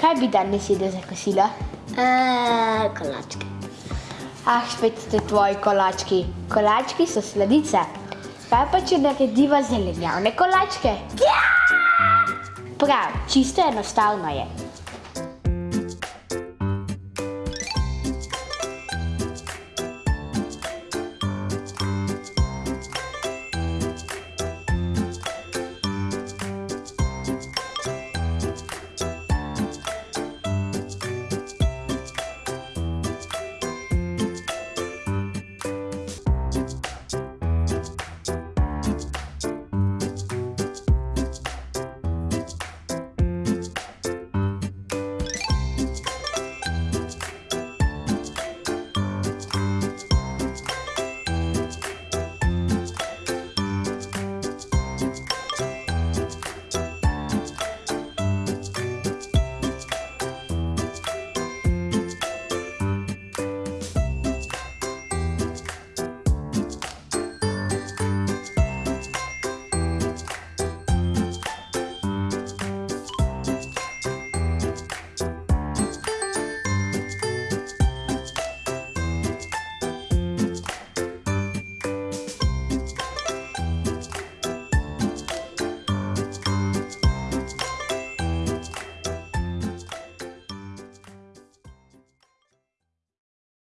Kaj bi danes jedel za kosilo? Uh, kolačke. Ah, spet ste tvoji kolački. Kolački so sladice. Kaj pa, če narediva zelenjavne kolačke? Ja! Prav, čisto enostavno je.